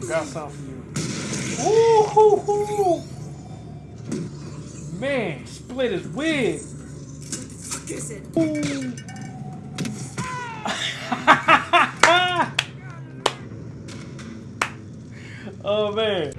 got something for you. Ooh, hoo, hoo. Man, split his wig. Oh man.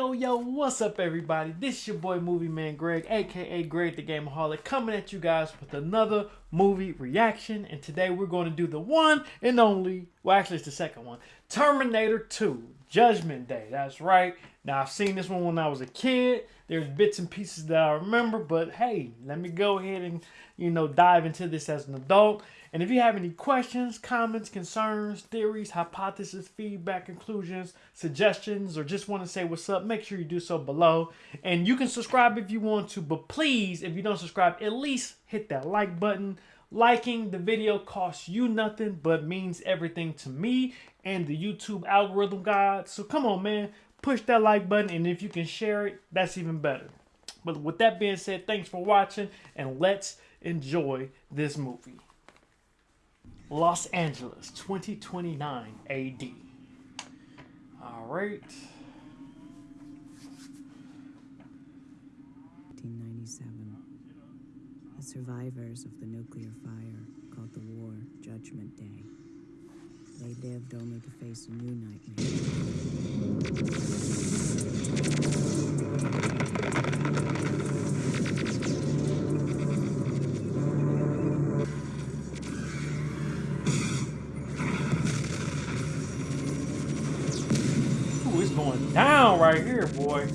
Yo, yo, what's up, everybody? This is your boy Movie Man Greg, aka Greg the Gameaholic, coming at you guys with another movie reaction. And today we're going to do the one and only, well, actually, it's the second one Terminator 2 Judgment Day. That's right. Now, I've seen this one when I was a kid. There's bits and pieces that I remember, but hey, let me go ahead and, you know, dive into this as an adult. And if you have any questions, comments, concerns, theories, hypotheses, feedback, conclusions, suggestions, or just want to say what's up, make sure you do so below. And you can subscribe if you want to, but please, if you don't subscribe, at least hit that like button. Liking the video costs you nothing, but means everything to me and the YouTube algorithm god. So come on, man, push that like button, and if you can share it, that's even better. But with that being said, thanks for watching, and let's enjoy this movie. Los Angeles, 2029 AD. All right. 1997. The survivors of the nuclear fire called the war Judgment Day. They lived only to face a new nightmare. It's going down right here, boy.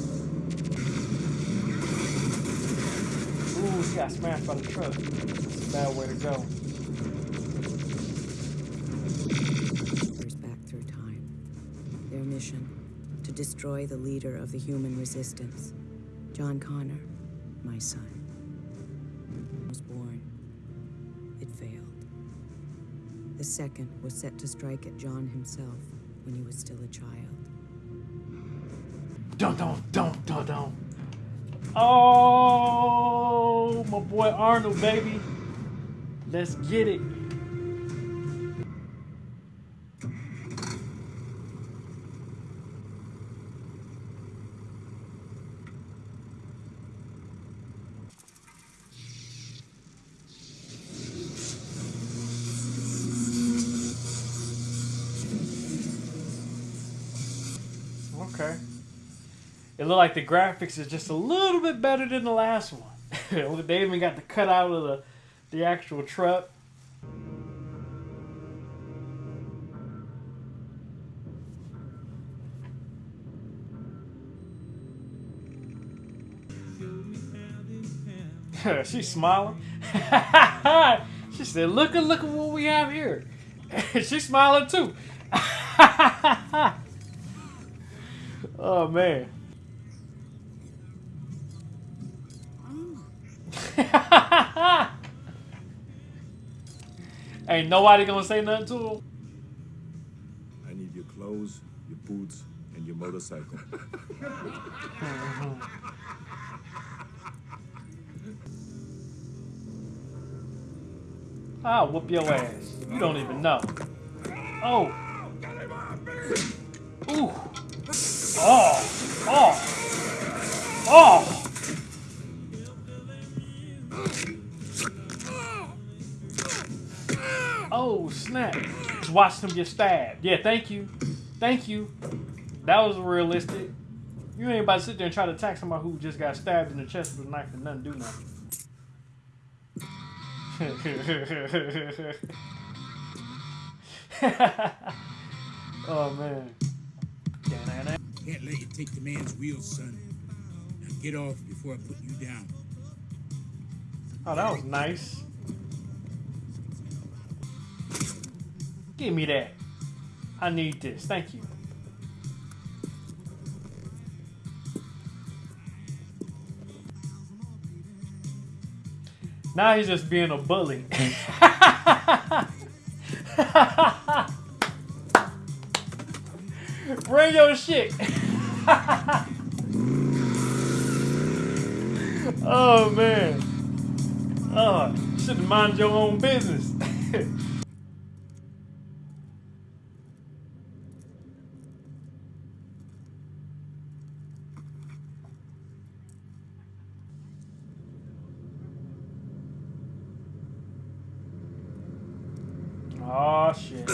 Ooh, she got smashed by the truck. That's a bad way to go. Destroy the leader of the human resistance. John Connor, my son, was born. It failed. The second was set to strike at John himself when he was still a child. Dun dun dun dun. Oh, my boy Arnold, baby. Let's get it. It looked like the graphics is just a little bit better than the last one. they even got the cutout of the the actual truck. She's smiling. she said, "Look at look at what we have here." She's smiling too. oh man. Ain't nobody gonna say nothing to him. I need your clothes, your boots, and your motorcycle. I'll whoop your ass. You don't even know. Oh. Ooh. Oh. Oh. Oh. Oh, Just watch them get stabbed. Yeah, thank you. Thank you. That was realistic. You ain't about to sit there and try to attack somebody who just got stabbed in the chest with a knife and nothing do nothing. oh man. Can't let you take the man's wheels, son. Now get off before I put you down. Oh, that was nice. Give me that. I need this. Thank you. Now he's just being a bully. Bring your shit. oh man. Oh, you shouldn't mind your own business. oh shit.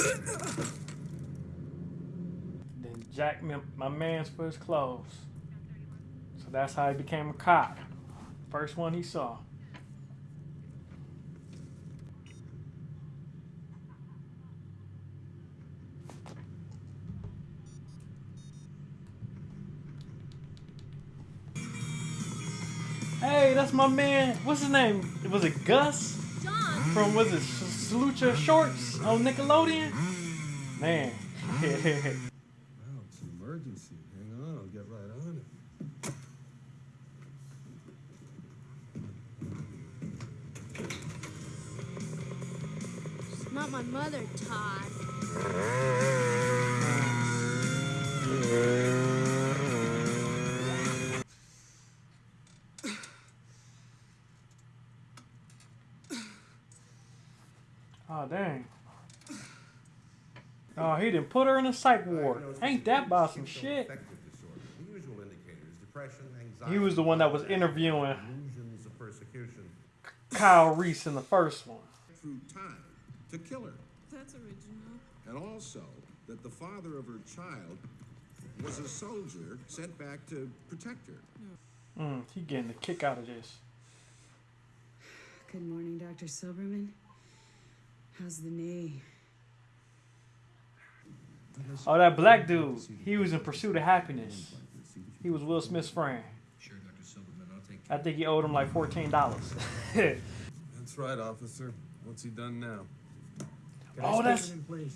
then Jack my, my man's for his clothes. So that's how he became a cop. First one he saw. Hey, that's my man. What's his name? Was it Gus? John, From was it Your Shorts on Nickelodeon? Man. put her in a psych ward. Ain't that about some shit? Affective disorder. The usual indicators: depression, anxiety. He was the one that was interviewing Illusions of persecution. Kyle Reese in the first one. Through time to kill her. That's original. And also that the father of her child was a soldier sent back to protect her. Mm, he getting a kick out of this. Good morning, Dr. Silberman. How's the knee? Oh, that black dude. He was in Pursuit of Happiness. He was Will Smith's friend. Sure, Dr. Silberman, I'll take I think he owed him like fourteen dollars. That's right, officer. What's he done now? oh, that's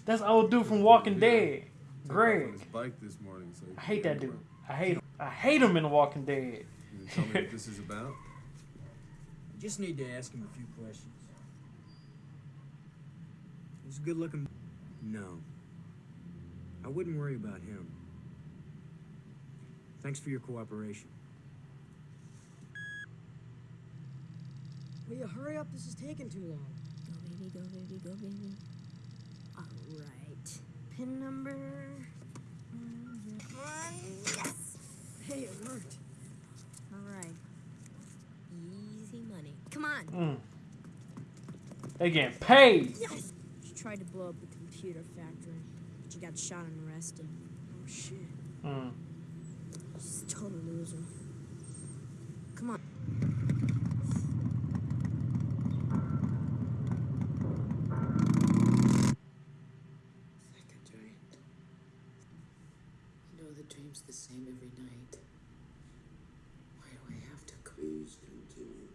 that's old dude from Walking Dead, Took off on Greg. bike this morning, so I hate that dude. I hate him. I hate him in The Walking Dead. Can you tell me what this is about? You just need to ask him a few questions. He's a good looking. No. I wouldn't worry about him. Thanks for your cooperation. Will you hurry up? This is taking too long. Go, baby, go, baby, go, baby. All right. Pin number. Yes. Hey, it worked. All right. Easy money. Come on. Mm. They getting paid. Yes. She tried to blow up the computer factory, but she got shot and arrested. Oh, shit. Mm. She's a total loser. Come on. Second dream. I know the dream's the same every night. Why do I have to go? Please continue.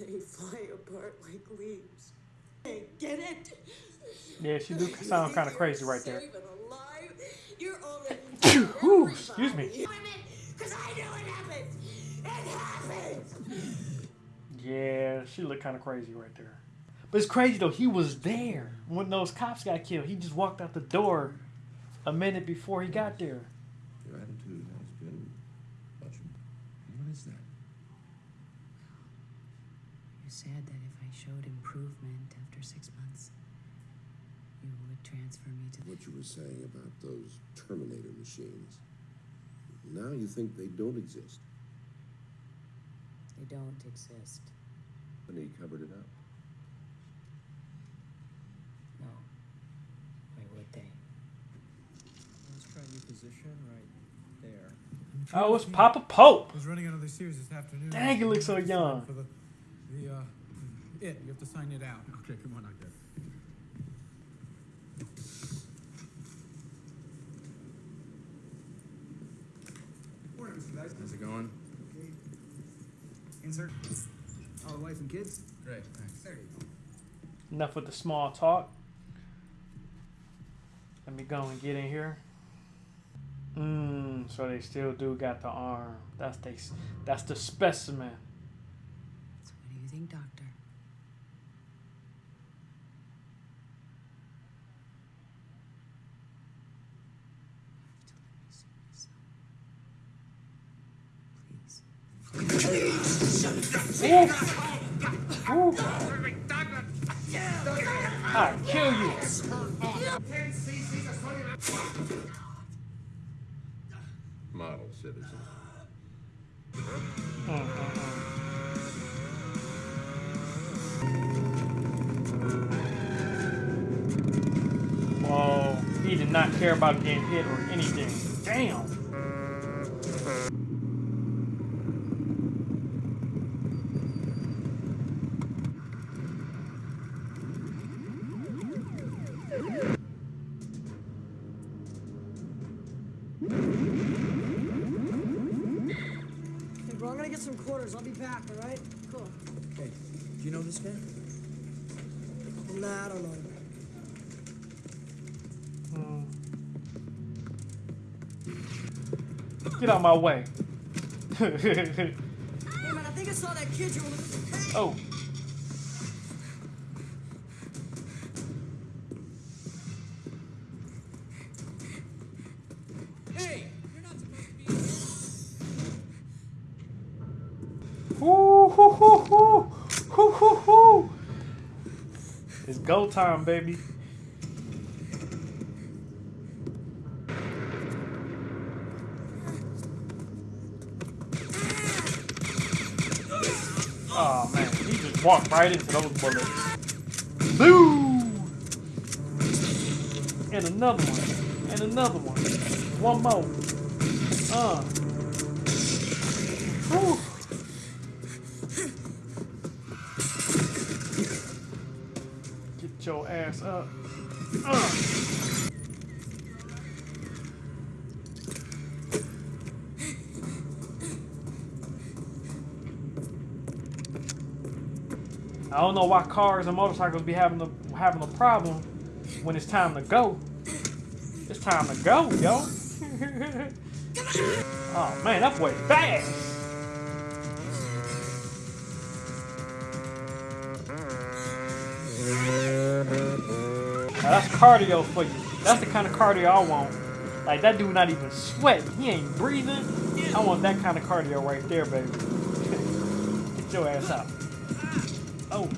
they fly apart like leaves. Hey, get it? Yeah, she do sound kind of crazy right there. Safe. You're already Whew, excuse me. Because I know it happens. It happens. Yeah, she looked kind of crazy right there. But it's crazy though. He was there when those cops got killed. He just walked out the door a minute before he got there. Your attitude has been much. What is that? You said that if I showed improvement after six months, you would transfer me to. What you were saying about those Terminator machines. Now you think they don't exist. They don't exist. And he covered it up. No. Why would they? Let's try your position right there. Oh, it's Papa Pope. I was running another series this afternoon. Dang, he looks so young. For the, the, uh, it, you have to sign it out. Okay, come on, okay. Morning, Mr. Dyson. How's it going? Okay. Insert. All the wife and kids? Great, thanks. There you go. Enough with the small talk. Let me go and get in here. Mmm, so they still do got the arm. That's they, that's the specimen. So what do you think, Doctor? I'll kill you. Model citizen. Whoa. He did not care about getting hit or anything. Damn. Get out my way. Hey, man, I think I saw that kid you were. Hey! oh. Hey, you're not supposed to be. Woo, hoo, hoo, hoo. Hoo, hoo, hoo. It's go time, baby. Walked right into those bullets. Boo! And another one. And another one. One more. Uh. Whew. Get your ass up. Don't know why cars and motorcycles be having a having a problem when it's time to go. It's time to go, yo. oh man, that boy fast. Now, that's cardio for you. That's the kind of cardio I want. Like that dude not even sweating. He ain't breathing. I want that kind of cardio right there, baby. Get your ass out. Oh.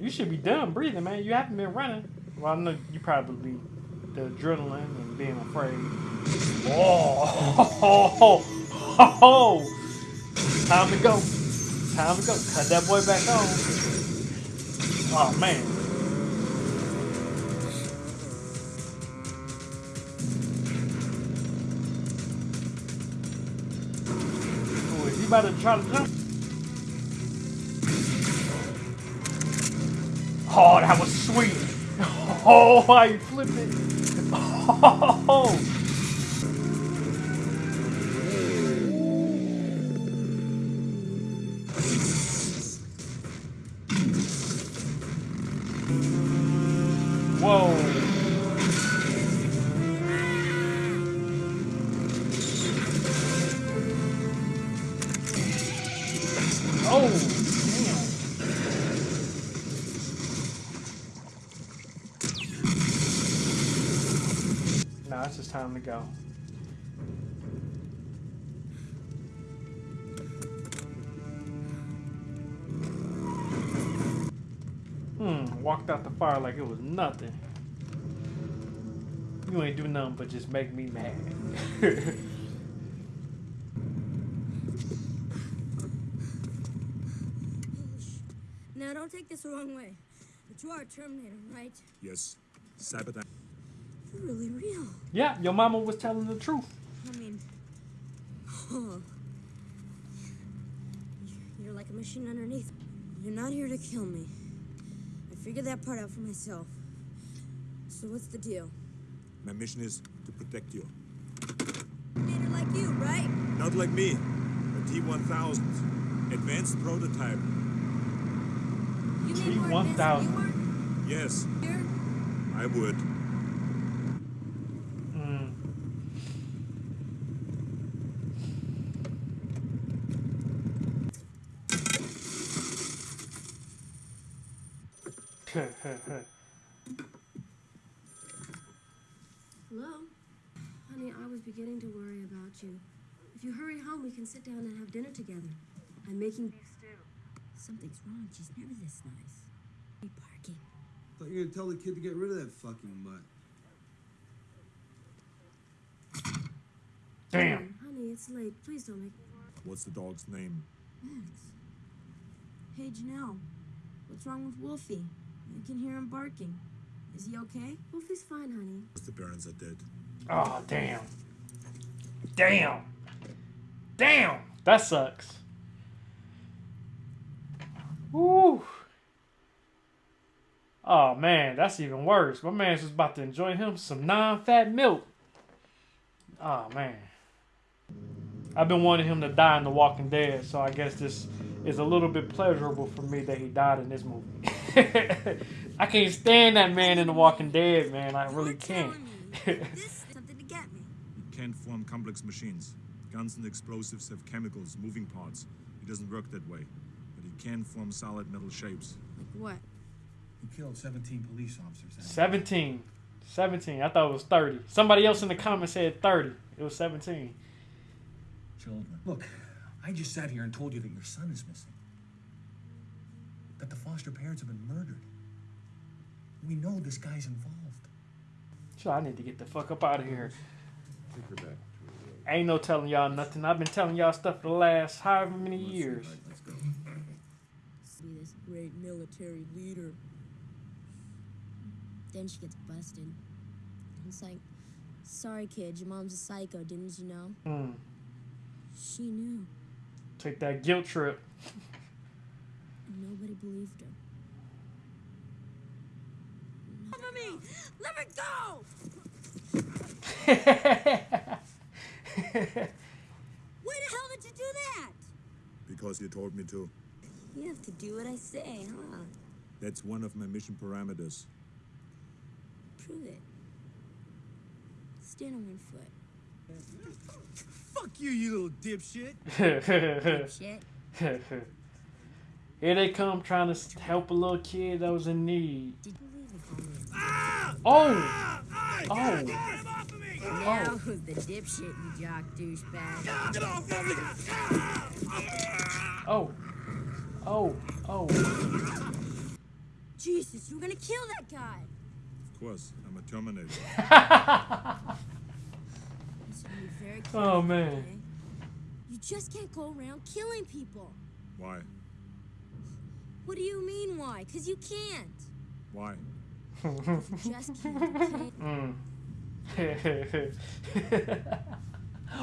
You should be done breathing, man. You haven't been running. Well, I know you probably the adrenaline and being afraid. Oh, time to go. Time to go. Cut that boy back on. Oh man. About to try to jump? Oh, that was sweet. Oh, how you flip it. Oh. Now it's just time to go. Hmm, walked out the fire like it was nothing. You ain't do nothing but just make me mad. Now, don't take this the wrong way, but you are a Terminator, right? Yes. Cyberdyne. You're really real. yeah, your mama was telling the truth. I mean, oh. You're like a machine underneath. You're not here to kill me. I figured that part out for myself. So what's the deal? My mission is to protect you. Terminator like you, right? Not like me. A T-1000. Advanced prototype. You mean more advanced than T-1000. you are? Yes, Here? I would. Mm. Hello? Honey, I was beginning to worry about you. If you hurry home, we can sit down and have dinner together. I'm making beef stew. Something's wrong. She's never this nice. Hey, parking. Thought you were gonna tell the kid to get rid of that fucking mutt. Damn. Honey, it's late. Please don't make. What's the dog's name? Max. Hey, Janelle. What's wrong with Wolfie? I can hear him barking. Is he okay? Wolfie's fine, honey. The parents are dead. Oh, damn. Damn. Damn. That sucks. Woo. Oh, man. That's even worse. My man's just about to enjoy him some non fat milk. Oh, man. I've been wanting him to die in The Walking Dead, so I guess this is a little bit pleasurable for me that he died in this movie. I can't stand that man in The Walking Dead, man. I really can't. Something to get me. It can't form complex machines. Guns and explosives have chemicals, moving parts. It doesn't work that way. But it can form solid metal shapes. What? He killed 17 police officers. 17. 17. I thought it was 30. Somebody else in the comments said 30. It was 17. Children. Look, I just sat here and told you that your son is missing. That the foster parents have been murdered. We know this guy's involved. So I need to get the fuck up out of here. Take her back. Ain't no telling y'all nothing. I've been telling y'all stuff for the last however many years. Let's go. Be this great military leader. Then she gets busted. It's like, sorry, kid, your mom's a psycho, didn't you know? Mm. She knew. Take that guilt trip. And nobody believed her. Cover me! Let me go! Why the hell did you do that? Because you told me to. You have to do what I say, huh? That's one of my mission parameters. Prove it. Stand on one foot. Fuck you, you little dipshit. Shit. Here they come trying to help a little kid that was in need. Did you believe the homie? Oh! Oh! Now who's the dipshit, you jock douchebag? Get off of me! Oh! Oh! Oh! Jesus, you're gonna kill that guy! Of course, I'm a Terminator. You should be very Oh, careful, man. okay? You just can't go around killing people. Why? What do you mean, why? Because you can't. Why? Just can't. Mm.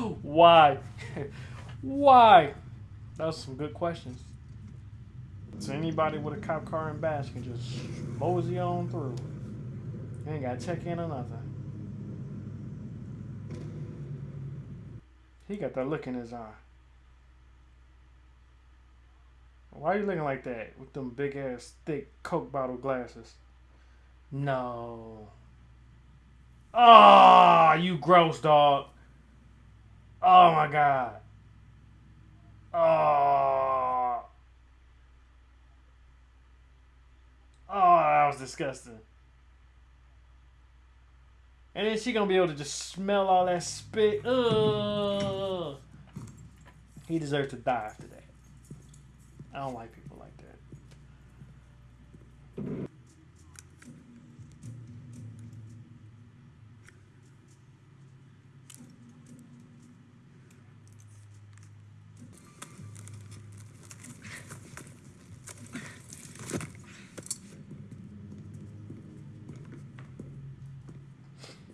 Why? Why? Those some good questions. So anybody with a cop car and badge can just mosey on through. You ain't gotta check in or nothing. He got that look in his eye. Why are you looking like that with them big ass thick Coke bottle glasses? No. Oh, you gross dog. Oh my god. Oh. Oh, that was disgusting. And then she gonna be able to just smell all that spit. Ugh. He deserves to die after that. I don't like people like that.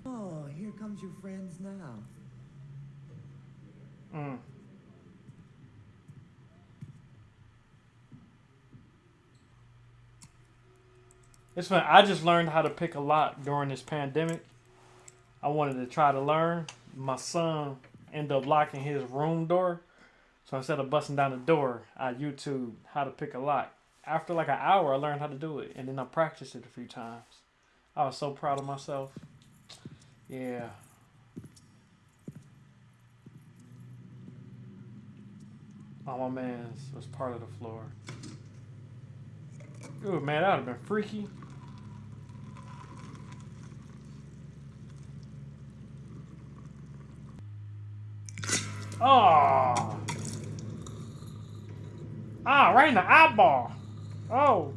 Oh, here comes your friends now. Mm. It's. I just learned how to pick a lock during this pandemic. I wanted to try to learn. My son ended up locking his room door. So instead of busting down the door, I YouTube how to pick a lock. After like an hour, I learned how to do it. And then I practiced it a few times. I was so proud of myself. Yeah. Oh, my man's was part of the floor. Ooh, man, that would have been freaky. Oh. Ah, right in the eyeball. Oh.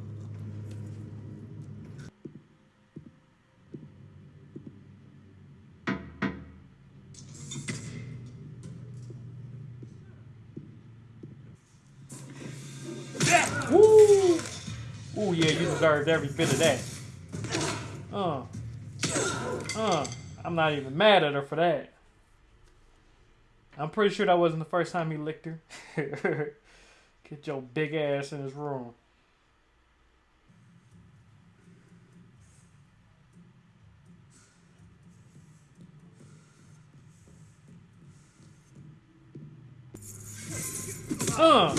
Woo! Ooh, yeah, you deserved every bit of that. Uh. Uh. I'm not even mad at her for that. I'm pretty sure that wasn't the first time he licked her. Get your big ass in his room. Uh.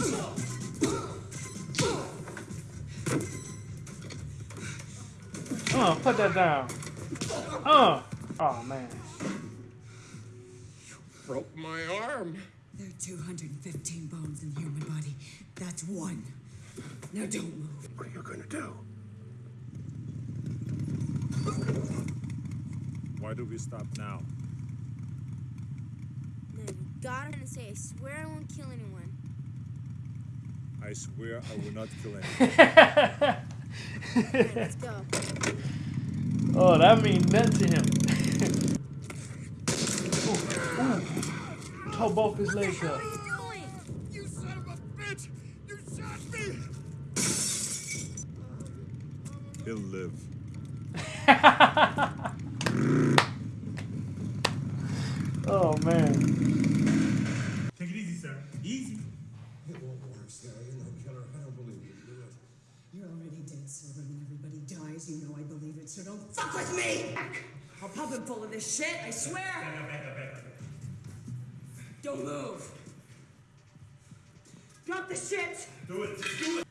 Uh, put that down. Uh. Oh, man. Broke my arm. There are 215 bones in the human body. That's one. Now don't move. What are you gonna do? Why do we stop now? No, you got it and say, I swear I won't kill anyone. I swear I will not kill anyone. Alright, let's go. Oh, that means nothing to him. ooh, ooh. Both his legs up. You son of a bitch! You shot me! He'll live. oh man. Take it easy, sir. Easy. It won't work, Sarah. You're no killer. I don't believe you. Do it. You're already dead, Silver. When everybody dies, you know I believe it, so don't fuck with me! I'll pump him full of this shit, I swear! Back up, back up, back up. Don't move! Drop the shit! Do it. Just do it.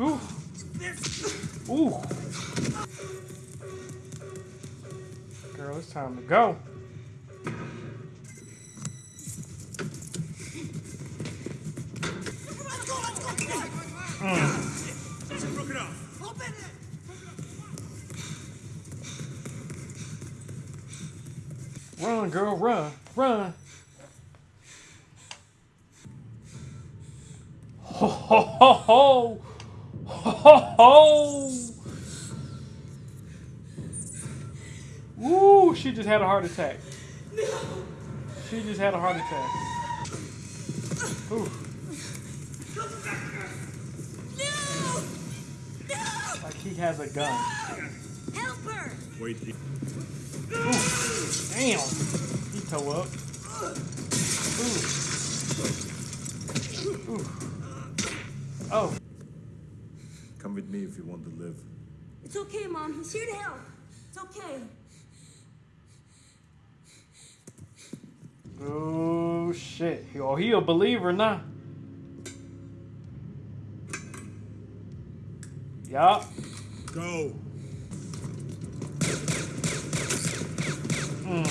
Ooh. Ooh. Girl, it's time to go. Mm. Broke it Run, girl, run, run. Ho ho ho ho! Ho ho! Ooh, she just had a heart attack. No. She just had a heart attack. Ooh. No. No. Like he has a gun. Help her! Wait, he- damn. He toe up. Ooh. Ooh. Oh. come with me if you want to live. It's okay, Mom. He's here to help. It's okay. Oh shit. Oh, he a believer now. Yup. Go. Mm.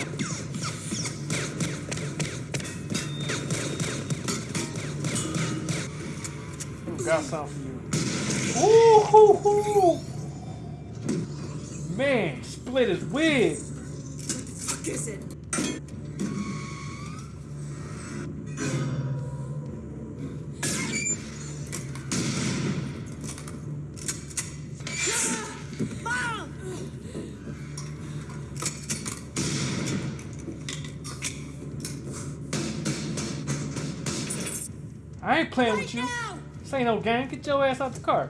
Ooh, got something for you. Ooh, hoo, hoo. Man, split his wig. Fuck is it? Playing with you. This ain't no game. Get your ass out the car.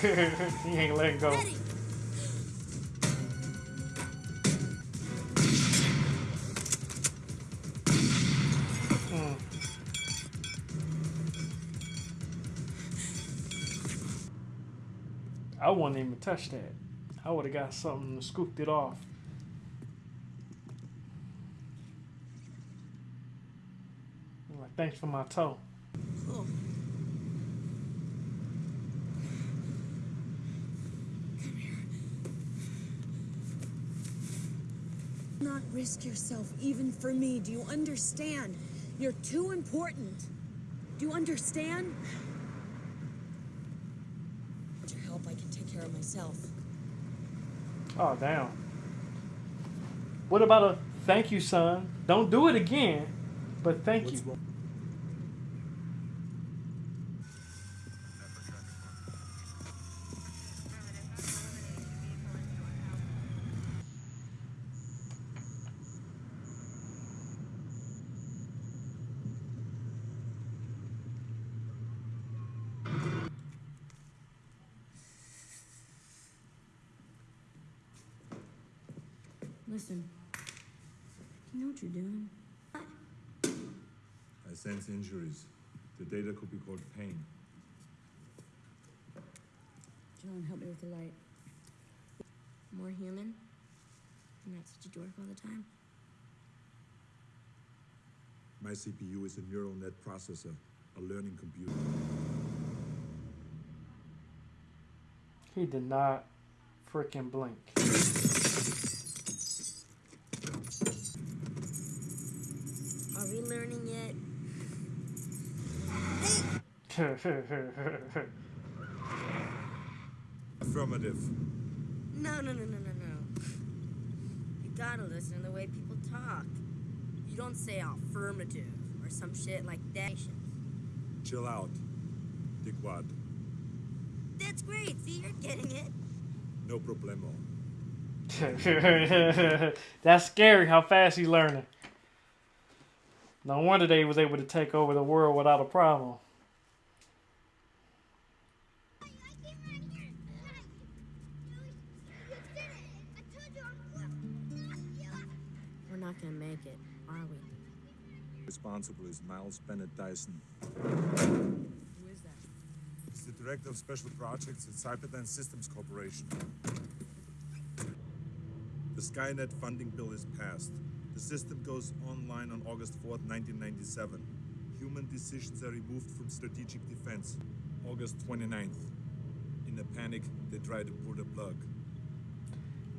he ain't letting go. Hmm. I wouldn't even touch that. I would have got something and scooped it off. Like, thanks for my toe. Risk yourself, even for me. Do you understand? You're too important. Do you understand? With your help, I can take care of myself. Oh, damn. What about a thank you, son? Don't do it again, but thank you. Listen. You know what you're doing? I sense injuries. The data could be called pain. John, help me with the light. More human? And not such a dork all the time? My CPU is a neural net processor, a learning computer. He did not freaking blink. Affirmative. No, no, no, no, no, no. You gotta listen to the way people talk. You don't say affirmative or some shit like that. Chill out. Dickwad. That's great. See, you're getting it. No problemo. That's scary how fast he's learning. No wonder they was able to take over the world without a problem. Gonna make it, are we? Responsible is Miles Bennett Dyson. Who is that? He's the director of special projects at Cyberdyne Systems Corporation. The Skynet funding bill is passed. The system goes online on August 4th, 1997. Human decisions are removed from strategic defense. August 29th. In a panic, they try to pull the plug.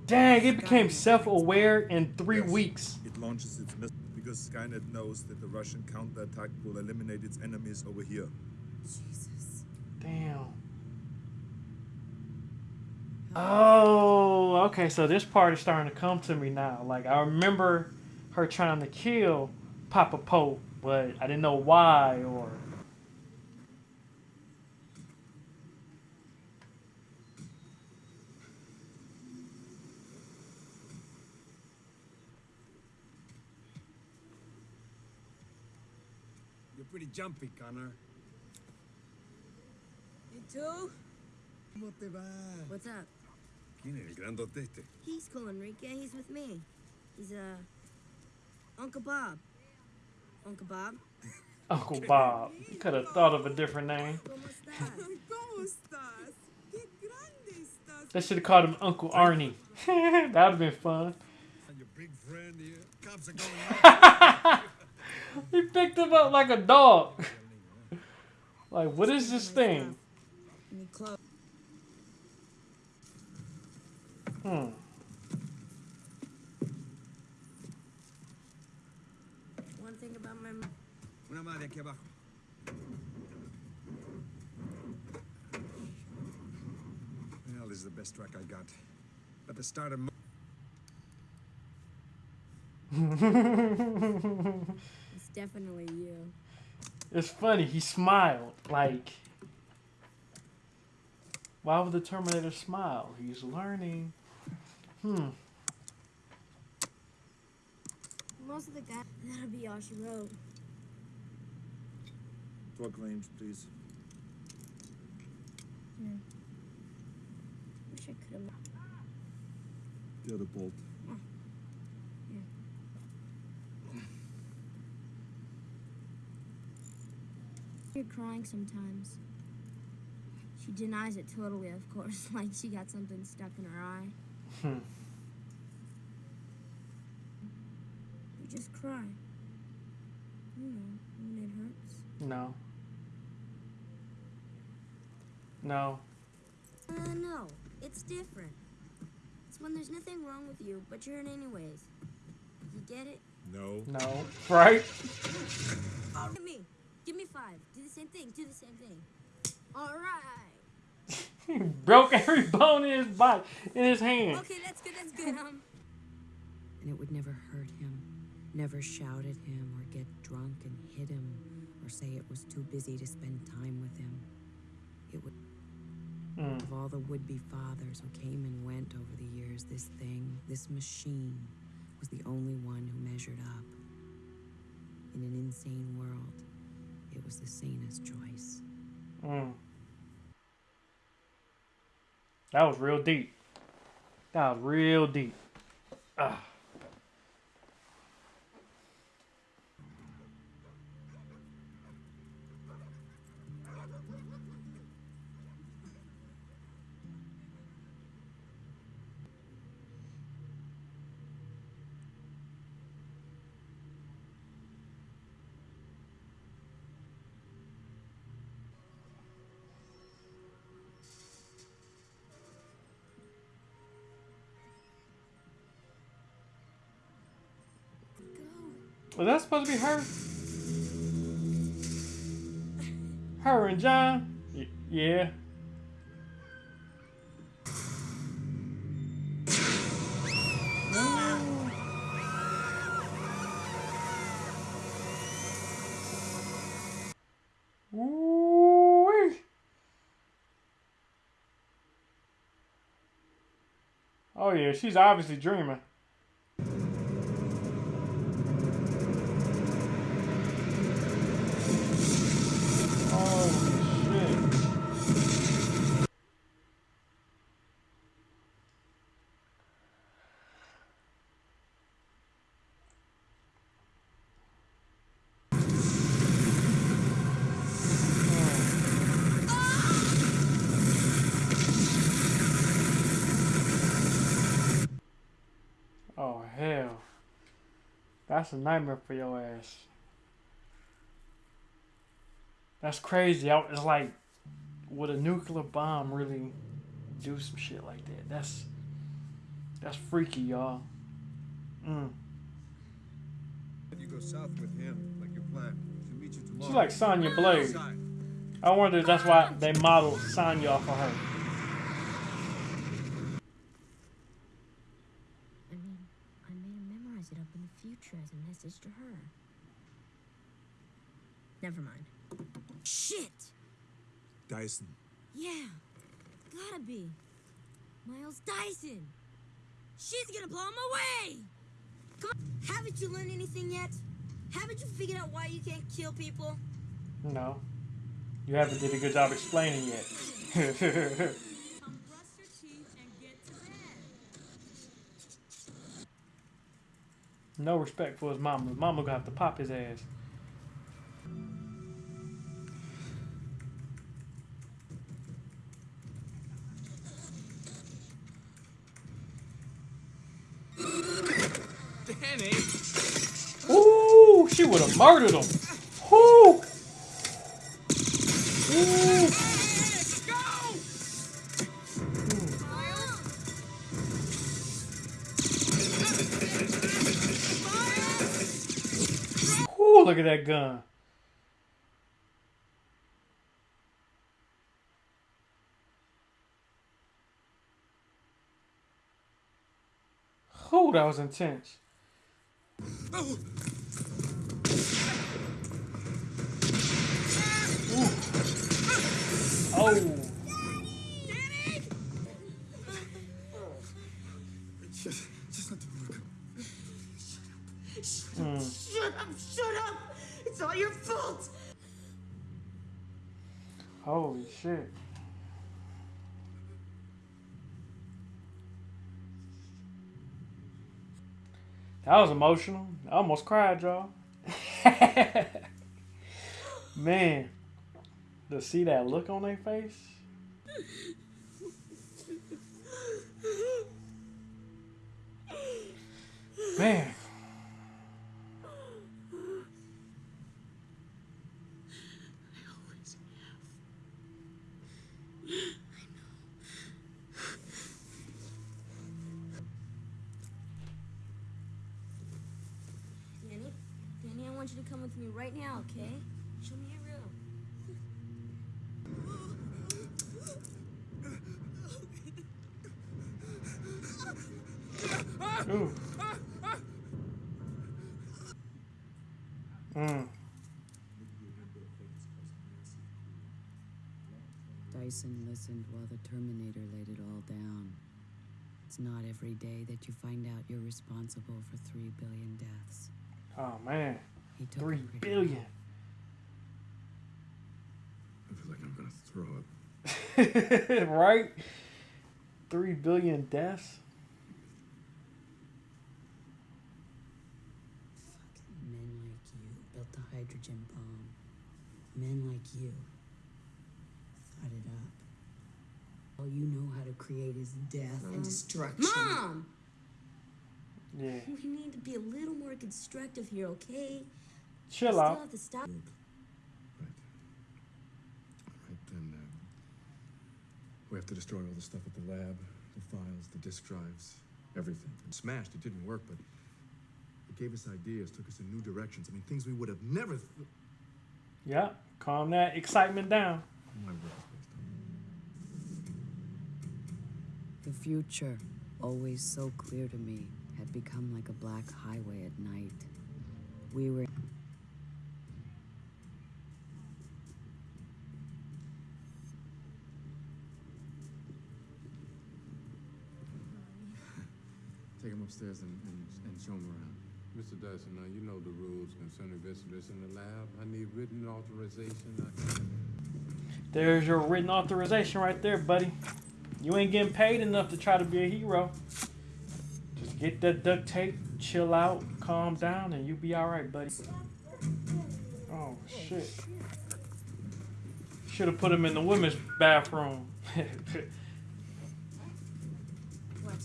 Dang, it became self-aware in three Yes, weeks. It launches its missile because Skynet knows that the Russian counterattack will eliminate its enemies over here. Jesus. Damn. Oh, okay. So this part is starting to come to me now. Like I remember her trying to kill Papa Pope, but I didn't know why or. You're pretty jumpy, Connor. You too? ¿Cómo te va? What's up? ¿Quién es el grandote este? He's cool, Enrique. He's with me. He's, uh, Uncle Bob. Uncle Bob? Uncle Bob. Could have thought of a different name. ¿Cómo estás? ¿Cómo estás? ¡Qué grande estás! They should have called him Uncle Arnie. That'd have been fun. He picked him up like a dog. Like, what is this thing? Hmm. One thing about my... m- Una madre aquí abajo. Well, this is the best track I got. At the start of mo- It's definitely you. It's funny. He smiled. Like, why would the Terminator smile? He's learning. Hmm. Most of the guys... That'll be all she wrote. Torque range, please. Yeah. Wish I could have... The other bolt. You're crying sometimes. She denies it totally, of course, like she got something stuck in her eye. Hmm. You just cry. You know, when it hurts. No. No. Uh, no, it's different. It's when there's nothing wrong with you, but you're in anyways. You get it? No. No. Right? Give me. Give me five. Do the same thing. Do the same thing. All right. He broke every bone in his body, in his hand. Okay, that's good. That's good. Um. And it would never hurt him, never shout at him or get drunk and hit him or say it was too busy to spend time with him. It would. Mm. Of all the would be fathers who came and went over the years, this thing, this machine, was the only one who measured up. In an insane world, it was the sanest choice. Mm. That was real deep. That was real deep. Ah. Was that supposed to be her? Her and John? Y- yeah. Oh yeah, she's obviously dreaming. Oh hell. That's a nightmare for your ass. That's crazy. I, it's like, would a nuclear bomb really do some shit like that? That's that's freaky, y'all. Mm. You go south with him, like you planned. She'll meet you tomorrow. She's like Sonya Blade. I wonder if that's why they modeled Sonya off of her. I mean, I made him memorize it up in the future as a message to her. Never mind. Shit! Dyson. Yeah, gotta be. Miles Dyson. She's gonna blow him away! Come on, haven't you learned anything yet? Haven't you figured out why you can't kill people? No. You haven't did a good job explaining yet. no respect for his mama. His mama gonna have to pop his ass. Danny! Ooh, she would have murdered him. Ooh. Ooh. Ooh, look at that gun. Ooh, that was intense. Oh. Just, just let the work. Hmm. Shut up! Shut up! It's all your fault! Holy shit. That was emotional. I almost cried, y'all. Man, to see that look on their face, Man. Danny, Danny, I want you to come with me right now, okay? Show me your room. Ooh. Mm. Dyson listened while the Terminator laid it all down. It's not every day that you find out you're responsible for three billion deaths. Oh man. He took Three it. I feel like I'm gonna throw up. right? Three billion deaths? Men like you built the hydrogen bomb. Men like you thought it up. All you know how to create is death and destruction. Mom! Yeah. We need to be a little more constructive here, okay? Chill Still out. have to stop. Right. Right then, uh, we have to destroy all the stuff at the lab, the files, the disk drives, everything. And smashed. It didn't work, but it gave us ideas, took us in new directions. I mean, things we would have never. Th- Yeah. Calm that excitement down. My work is based on. The future, always so clear to me, had become like a black highway at night. We were. Take him upstairs and, and, and show him around. Mr. Dyson, now you know the rules concerning visitors in the lab. I need written authorization. I There's your written authorization right there, buddy. You ain't getting paid enough to try to be a hero. Just get that duct tape, chill out, calm down, and you'll be alright, buddy. Oh, shit. Should have put him in the women's bathroom. What?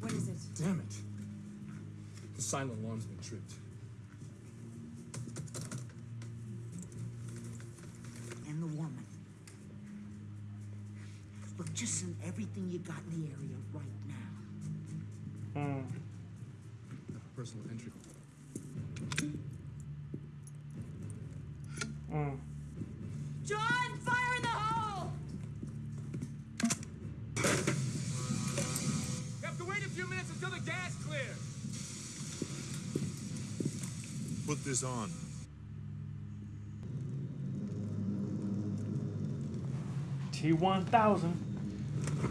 What is it? Damn it! The silent alarm's been tripped. And the woman. Look, just send everything you got in the area right now. Hmm. Personal entry. Mm. John, fire in the hole! You have to wait a few minutes until the gas clears. Put this on. T1000.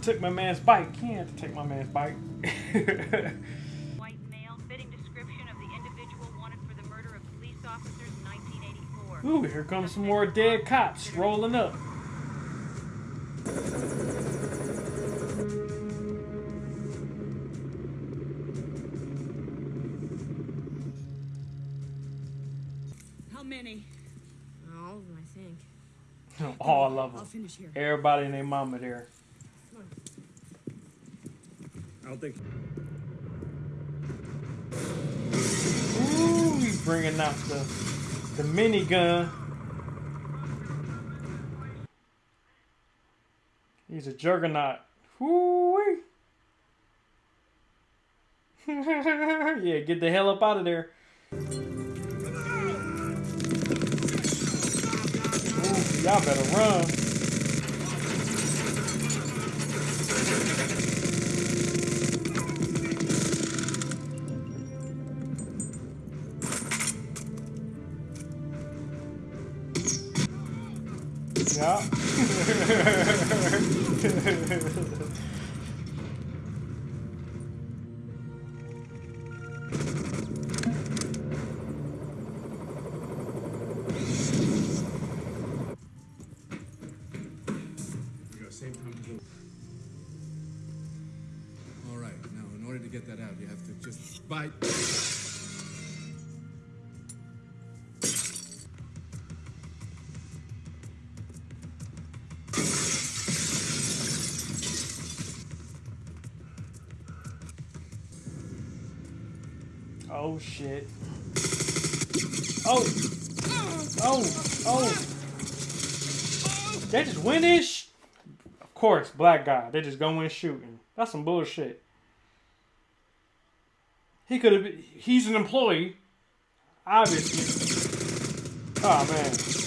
Took my man's bike. He had to take my man's bike. White male, fitting description of the individual wanted for the murder of police officers in 1984. Ooh, here comes some more dead cops rolling up. How many? All of them, I think. All of I'll them. finish here. Everybody and their mama there. Don't think. Ooh, he's bringing out the the minigun. He's a juggernaut. Woo Yeah, get the hell up out of there. Y'all better run. Yeah. All right. Now, in order to get that out, you have to just bite. Shit. Oh. Oh. Oh. They just win this. Of course, black guy. They just go in shooting. That's some bullshit. He could have. He's an employee. Obviously. Oh man.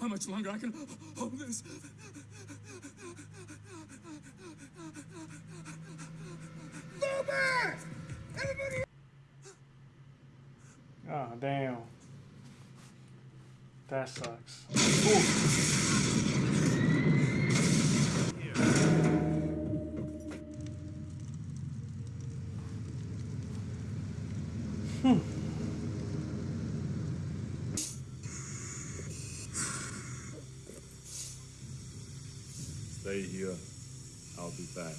How much longer I can hold this. Go back! Everybody! Oh damn. That sucks. Ooh. Hmm. Stay here. I'll be back.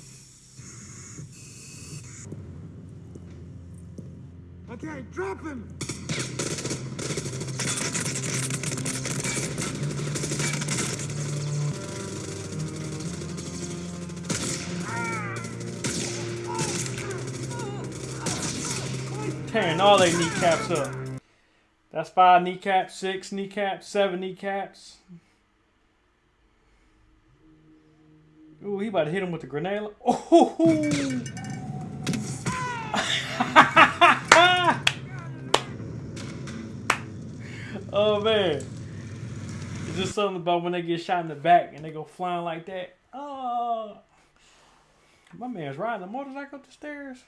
Okay, drop him! Tearing all their kneecaps up. That's five kneecaps, six kneecaps, seven kneecaps. Ooh, he about to hit him with the grenade. Oh! oh man. It's just something about when they get shot in the back and they go flying like that. Oh. My man's riding a motorcycle up the stairs.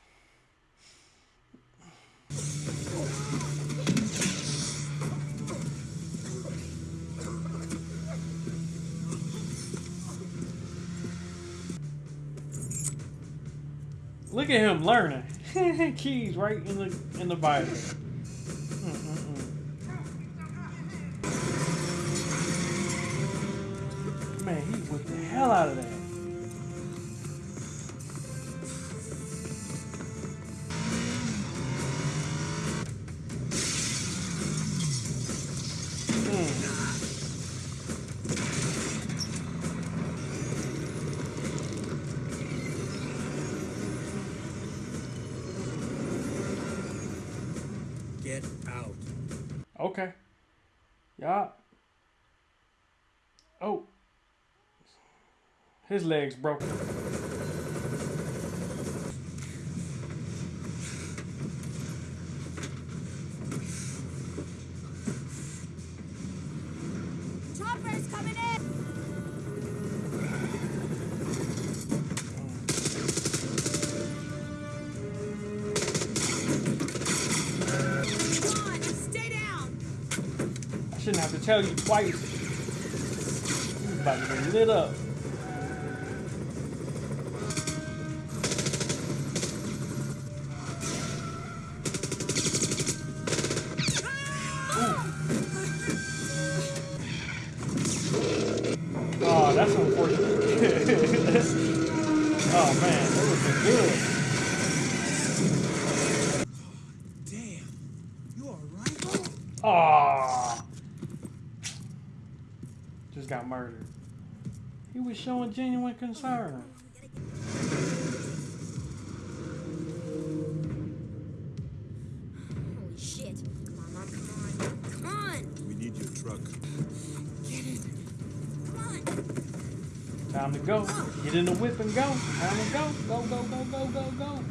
Look at him learning. Keys right in the in the Bible. Mm-mm-mm. Man, he whipped the hell out of that. Oh. His leg's broken. Chopper's coming in! Come stay down! I shouldn't have to tell you twice. About to get lit up. Showing genuine concern. Holy shit. Come on, Mom, come on. Come on! We need your truck. Get in. Come on! Time to go. Get in the whip and go. Time to go. Go, go, go, go, go, go.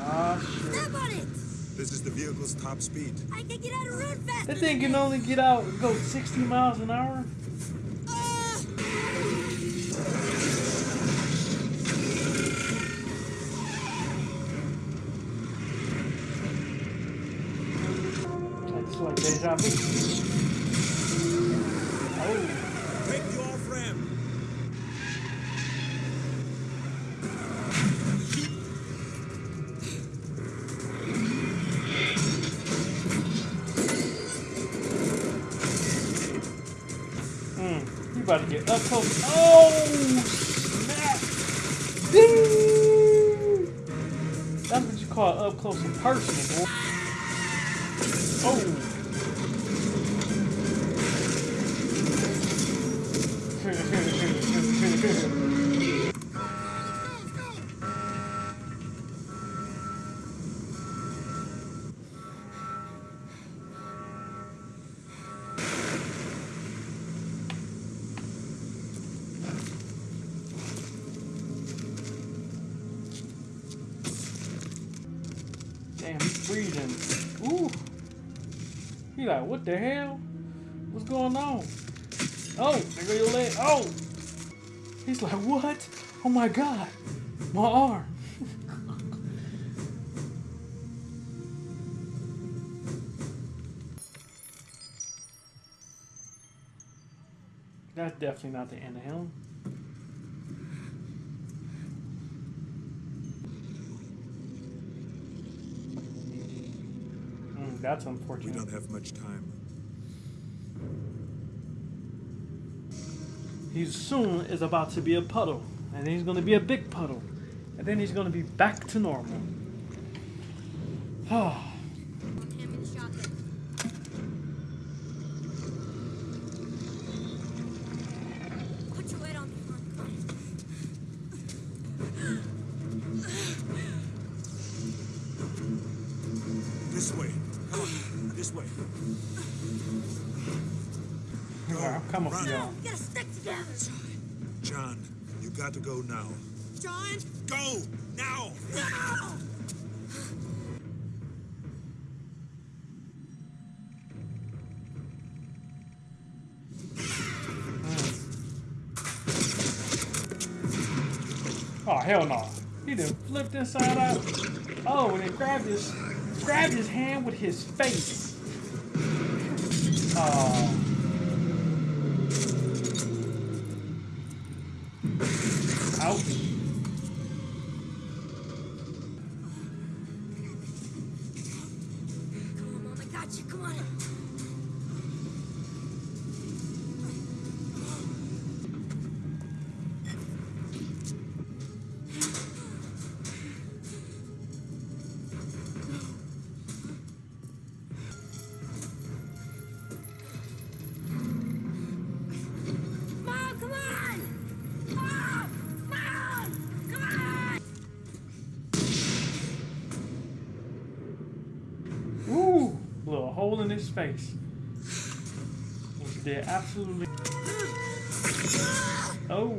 Ah, shit. Step on it! This is the vehicle's top speed. I can get out of road faster That thing can only get out, go 60 miles an hour. About to get up close. Oh, snap. Ding. That's what you call up close and personal. What the hell? What's going on? Oh, there go your leg. Oh. He's like, what? Oh my god. My arm. That's definitely not the end of him. Mm, unfortunate. We don't have much time. He soon is about to be a puddle, and he's going to be a big puddle, and then he's going to be back to normal. Oh, I'm coming for y'all. Get a stick together. John, you got to go now. John! Go! Now! No! Oh hell no! He done flipped inside out. Oh, and then grabbed his grabbed his hand with his face. Oh. Absolutely. Oh.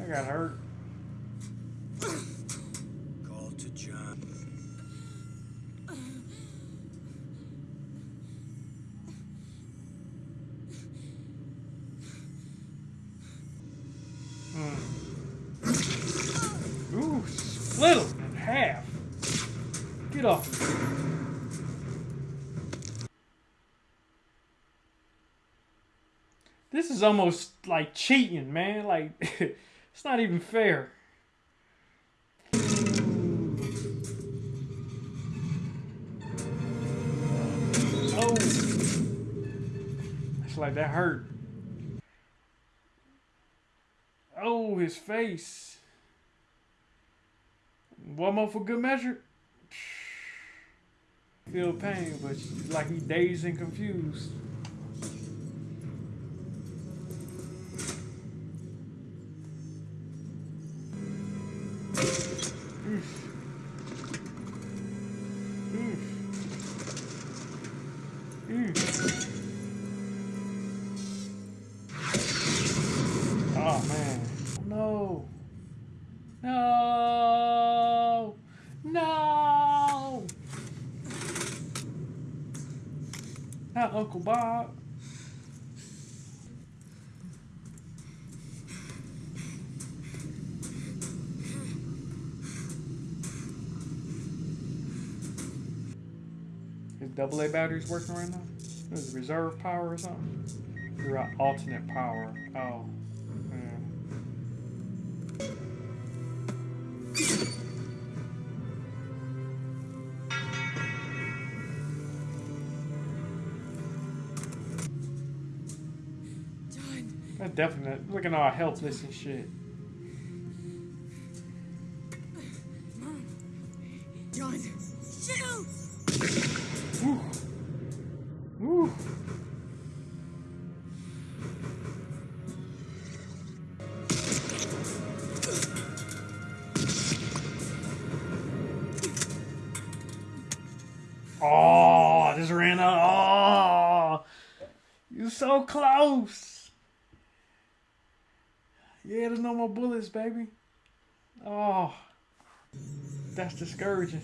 I got hurt. Call to John. Hmm. Ooh, split him in half. Get off me. This is almost like cheating, man. Like, it's not even fair. Oh. It's like that hurt. Oh, his face. One more for good measure. Feel pain, but like he dazed and confused. Is double A batteries working right now? Is it reserve power or something? At alternate power. Oh. Definitely looking all helpless and shit. Baby. Oh, that's discouraging.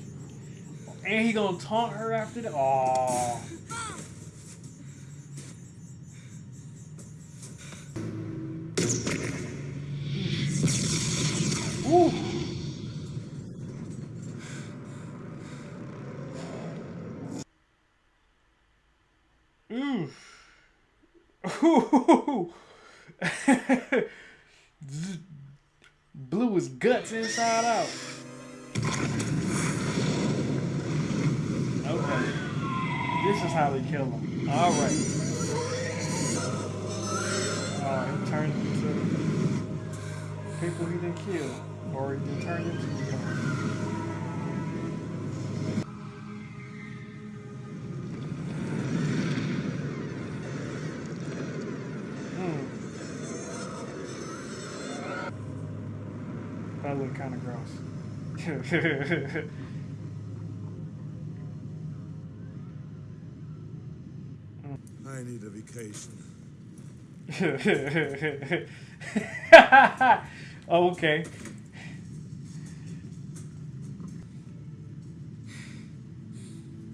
And he gonna taunt her after that. Oh. Guts inside out. Okay. This is how they kill him. Alright. Oh, he turned into people he didn't kill. Or he didn't turn into kind of gross. I need a vacation. oh, okay.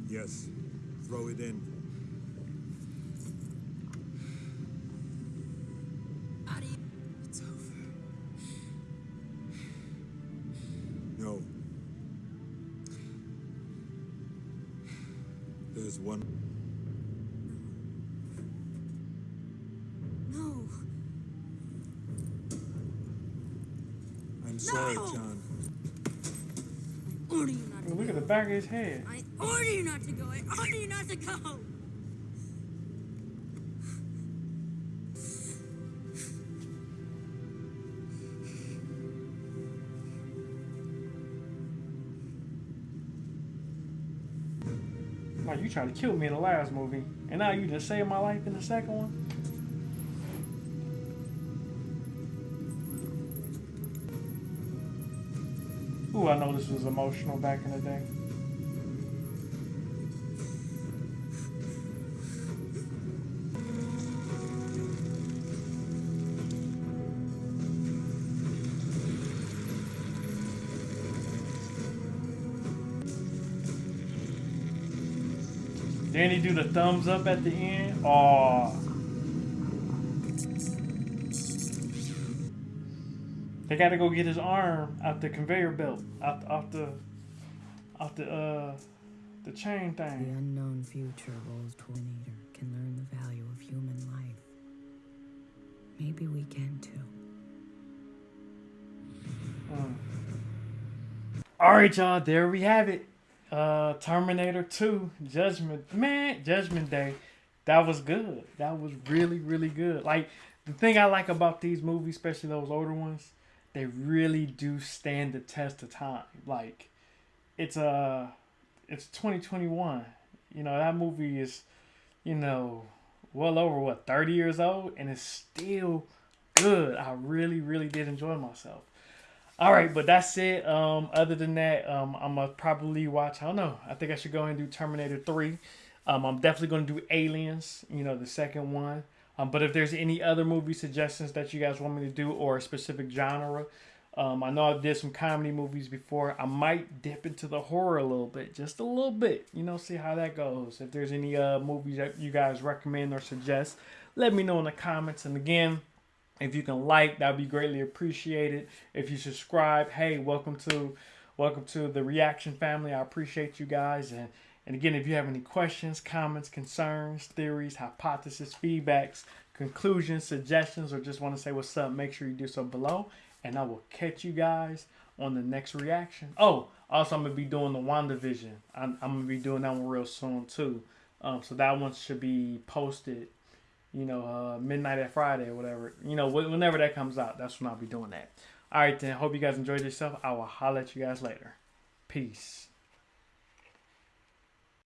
Yes, throw it in. To Look at go. the back of his head. I order you not to go. I order you not to go. Like you tried to kill me in the last movie, and now you just saved my life in the second one. Ooh, I know this was emotional back in the day. Do the thumbs up at the end. Oh. They gotta go get his arm out the conveyor belt, out off the, off the uh, the chain thing. The unknown future rolls toward an eater can learn the value of human life. Maybe we can too. Mm. All right, y'all. There we have it. Uh, Terminator 2, Judgment. Man, Judgment Day. That was good. That was really, really good. Like the thing I like about these movies, especially those older ones, they really do stand the test of time. Like it's uh it's 2021. You know, that movie is, you know, well over what, 30 years old and it's still good. I really, really did enjoy myself. All right, but that's it. Um, other than that, um, I'm gonna probably watch. I don't know. I think I should go and do Terminator Three. Um, I'm definitely gonna do Aliens. You know, the second one. Um, but if there's any other movie suggestions that you guys want me to do or a specific genre, um, I know I did some comedy movies before. I might dip into the horror a little bit, just a little bit. You know, see how that goes. If there's any uh movies that you guys recommend or suggest, let me know in the comments. And again. If you can like, that'd be greatly appreciated. If you subscribe, hey, welcome to welcome to the reaction family. I appreciate you guys. And and again, if you have any questions, comments, concerns, theories, hypotheses, feedbacks, conclusions, suggestions, or just want to say what's up, make sure you do so below. And I will catch you guys on the next reaction. Oh, also I'm gonna be doing the WandaVision. I'm, I'm gonna be doing that one real soon too. Um, so that one should be posted you know, uh, midnight at Friday or whatever. You know, whenever that comes out, that's when I'll be doing that. All right, then. Hope you guys enjoyed yourself. I will holler at you guys later. Peace.